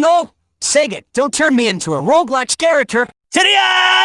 No! Sega, don't turn me into a Roblox character! Today!